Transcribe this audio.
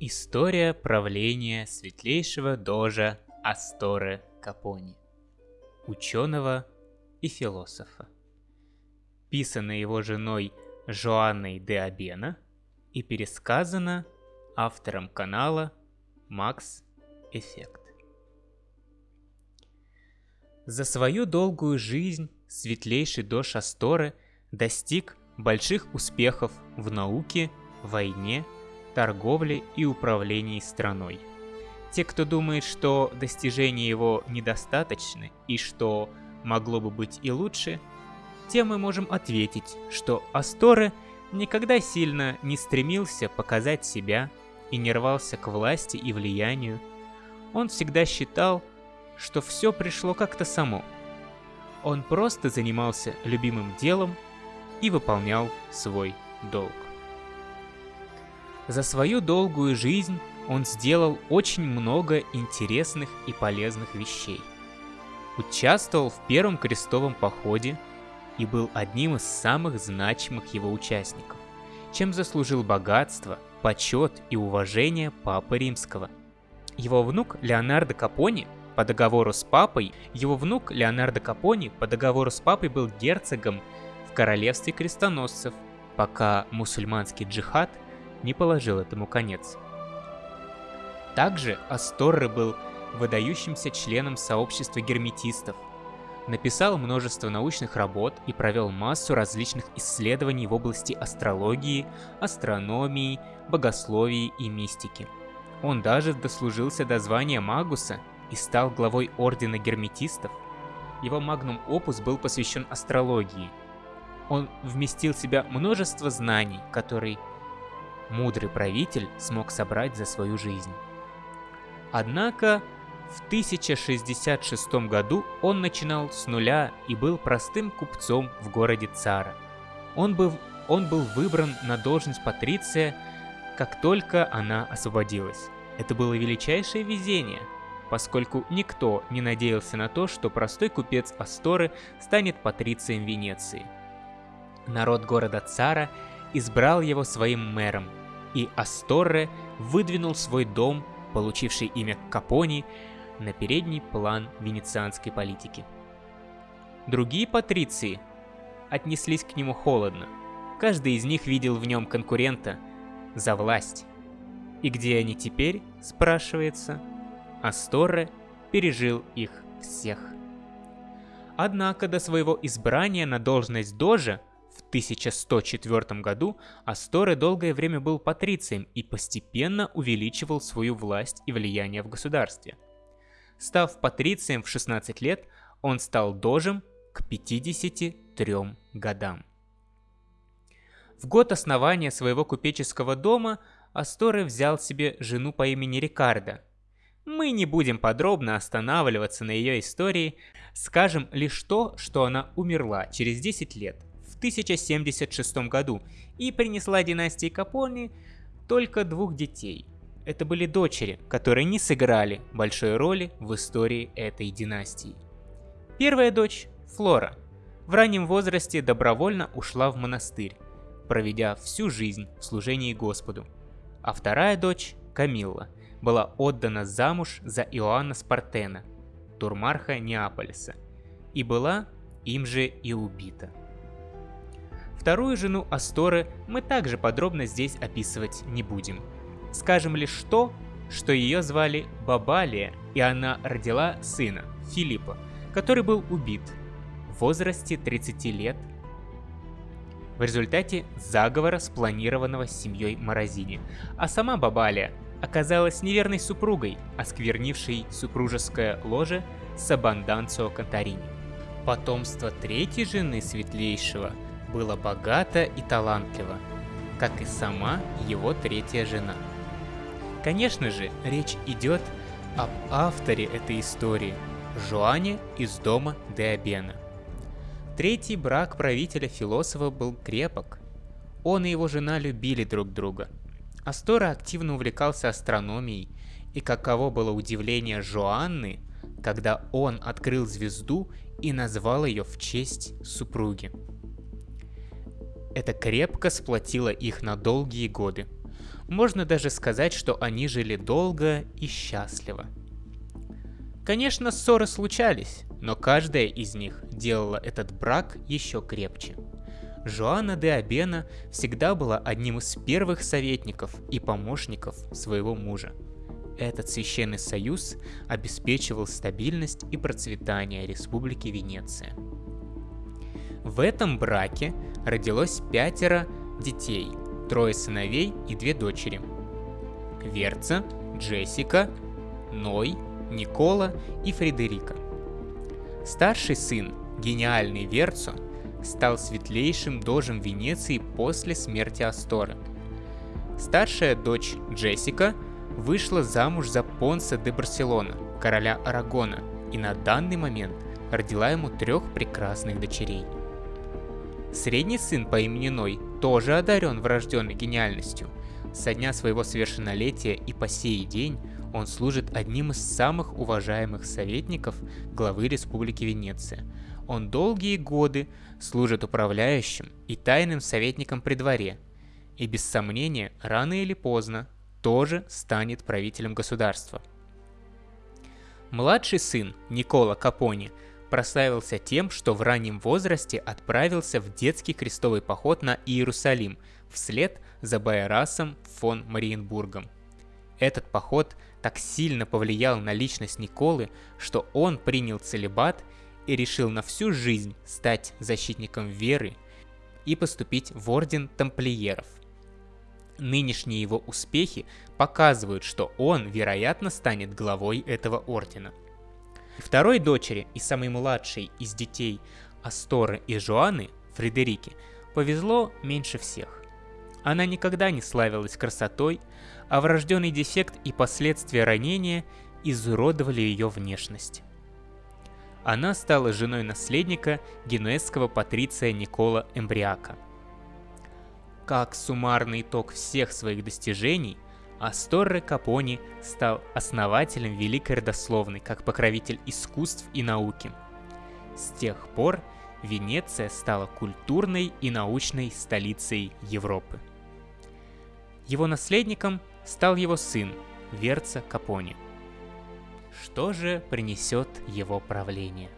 История правления светлейшего дожа Асторе Капони, ученого и философа. Писано его женой Жоанной де Абена и пересказано автором канала Макс Эффект. За свою долгую жизнь светлейший дож Асторы достиг больших успехов в науке, войне, торговле и управлении страной. Те, кто думает, что достижения его недостаточны и что могло бы быть и лучше, тем мы можем ответить, что Асторе никогда сильно не стремился показать себя и не рвался к власти и влиянию. Он всегда считал, что все пришло как-то само. Он просто занимался любимым делом и выполнял свой долг. За свою долгую жизнь он сделал очень много интересных и полезных вещей. Участвовал в первом крестовом походе и был одним из самых значимых его участников, чем заслужил богатство, почет и уважение Папы Римского. Его внук Леонардо Капони по договору с папой, его внук Леонардо Капони по договору с папой был герцогом в королевстве крестоносцев, пока мусульманский джихад не положил этому конец. Также Асторре был выдающимся членом сообщества герметистов, написал множество научных работ и провел массу различных исследований в области астрологии, астрономии, богословии и мистики. Он даже дослужился до звания Магуса и стал главой Ордена Герметистов. Его магнум опус был посвящен астрологии. Он вместил в себя множество знаний, которые мудрый правитель смог собрать за свою жизнь. Однако в 1066 году он начинал с нуля и был простым купцом в городе Цара. Он был, он был выбран на должность патриция, как только она освободилась. Это было величайшее везение – поскольку никто не надеялся на то, что простой купец Асторы станет патрицием Венеции. Народ города Цара избрал его своим мэром, и Асторре выдвинул свой дом, получивший имя Капони, на передний план венецианской политики. Другие патриции отнеслись к нему холодно. Каждый из них видел в нем конкурента за власть. И где они теперь, спрашивается, Асторре пережил их всех. Однако до своего избрания на должность Дожа 1104 году Асторе долгое время был патрицием и постепенно увеличивал свою власть и влияние в государстве. Став патрицием в 16 лет, он стал дожем к 53 годам. В год основания своего купеческого дома Асторе взял себе жену по имени Рикардо, мы не будем подробно останавливаться на ее истории, скажем лишь то, что она умерла через 10 лет, 1076 году, и принесла династии Капони только двух детей. Это были дочери, которые не сыграли большой роли в истории этой династии. Первая дочь, Флора, в раннем возрасте добровольно ушла в монастырь, проведя всю жизнь в служении Господу. А вторая дочь, Камилла, была отдана замуж за Иоанна Спартена, турмарха Неаполиса, и была им же и убита. Вторую жену Асторы мы также подробно здесь описывать не будем. Скажем лишь то, что ее звали Бабалия, и она родила сына, Филиппа, который был убит в возрасте 30 лет в результате заговора, спланированного семьей Морозини. А сама Бабалия оказалась неверной супругой, осквернившей супружеское ложе Сабанданцо Кантарини. Потомство третьей жены Светлейшего было богато и талантливо, как и сама его третья жена. Конечно же, речь идет об авторе этой истории, Жуане из дома Деобена. Третий брак правителя-философа был крепок. Он и его жена любили друг друга – Астора активно увлекался астрономией, и каково было удивление Жоанны, когда он открыл звезду и назвал ее в честь супруги. Это крепко сплотило их на долгие годы. Можно даже сказать, что они жили долго и счастливо. Конечно, ссоры случались, но каждая из них делала этот брак еще крепче. Жоанна де Абена всегда была одним из первых советников и помощников своего мужа. Этот священный союз обеспечивал стабильность и процветание Республики Венеция. В этом браке родилось пятеро детей, трое сыновей и две дочери. Верца, Джессика, Ной, Никола и Фредерика. Старший сын, гениальный Верцо, стал светлейшим дожем Венеции после смерти Асторы. Старшая дочь Джессика вышла замуж за Понса де Барселона, короля Арагона, и на данный момент родила ему трех прекрасных дочерей. Средний сын по имени Ной тоже одарен врожденной гениальностью. Со дня своего совершеннолетия и по сей день он служит одним из самых уважаемых советников главы Республики Венеция. Он долгие годы служит управляющим и тайным советником при дворе, и без сомнения, рано или поздно, тоже станет правителем государства. Младший сын Никола Капони прославился тем, что в раннем возрасте отправился в детский крестовый поход на Иерусалим вслед за Байерасом фон Мариенбургом. Этот поход так сильно повлиял на личность Николы, что он принял целебат и решил на всю жизнь стать защитником веры и поступить в орден тамплиеров. Нынешние его успехи показывают, что он, вероятно, станет главой этого ордена. Второй дочери и самой младшей из детей Асторы и Жуаны, Фредерике, повезло меньше всех. Она никогда не славилась красотой, а врожденный дефект и последствия ранения изуродовали ее внешность. Она стала женой наследника генуэзского патриция Никола Эмбриака. Как суммарный итог всех своих достижений, Асторре Капони стал основателем Великой Родословной как покровитель искусств и науки. С тех пор Венеция стала культурной и научной столицей Европы. Его наследником стал его сын Верца Капони. Что же принесет его правление?